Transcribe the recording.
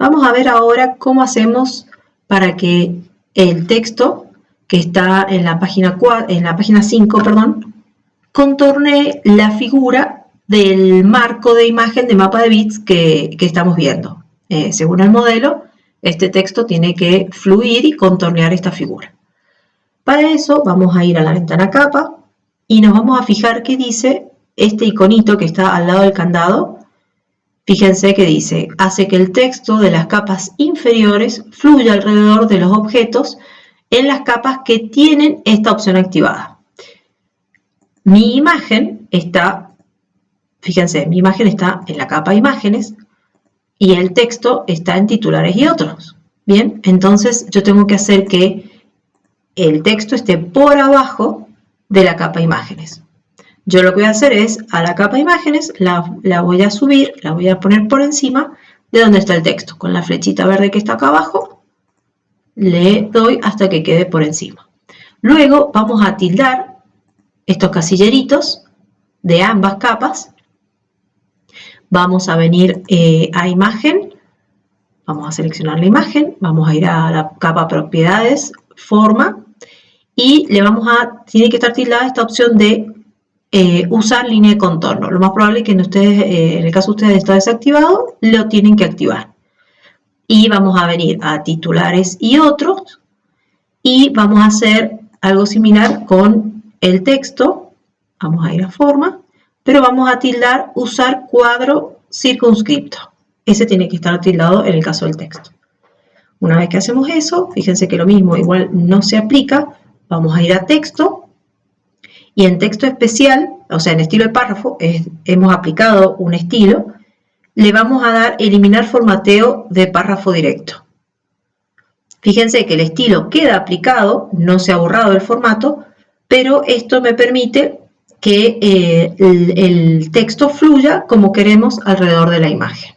Vamos a ver ahora cómo hacemos para que el texto que está en la página, 4, en la página 5, perdón, contorne la figura del marco de imagen de mapa de bits que, estamos viendo. Eh, según el modelo, este texto tiene que fluir y contornear esta figura. Para eso vamos a ir a la ventana capa y nos vamos a fijar qué dice este iconito que está al lado del candado. Fíjense que dice, hace que el texto de las capas inferiores fluya alrededor de los objetos en las capas que tienen esta opción activada. Mi imagen está, fíjense, mi imagen está en la capa imágenes y el texto está en titulares y otros. Bien, entonces yo tengo que hacer que el texto esté por abajo de la capa imágenes. Yo lo que voy a hacer es, a la capa imágenes, la, voy a subir, la voy a poner por encima de donde está el texto. Con la flechita verde que está acá abajo, le doy hasta que quede por encima. Luego vamos a tildar estos casilleritos de ambas capas. Vamos a venir eh, a imagen, vamos a seleccionar la imagen, vamos a ir a la capa propiedades, forma, y le vamos a, tiene que estar tildada esta opción de eh, usar línea de contorno. Lo más probable es que en, ustedes, eh, en el caso de ustedes está desactivado, lo tienen que activar. Y vamos a venir a titulares y otros, y vamos a hacer algo similar con el texto. Vamos a ir a forma, pero vamos a tildar usar cuadro circunscripto. Ese tiene que estar tildado en el caso del texto. Una vez que hacemos eso, fíjense que lo mismo igual no se aplica, vamos a ir a texto y en texto especial, o sea, en estilo de párrafo, hemos aplicado un estilo, le vamos a dar eliminar formateo de párrafo directo. Fíjense que el estilo queda aplicado, no se ha borrado el formato, pero esto me permite que eh, el texto fluya como queremos alrededor de la imagen.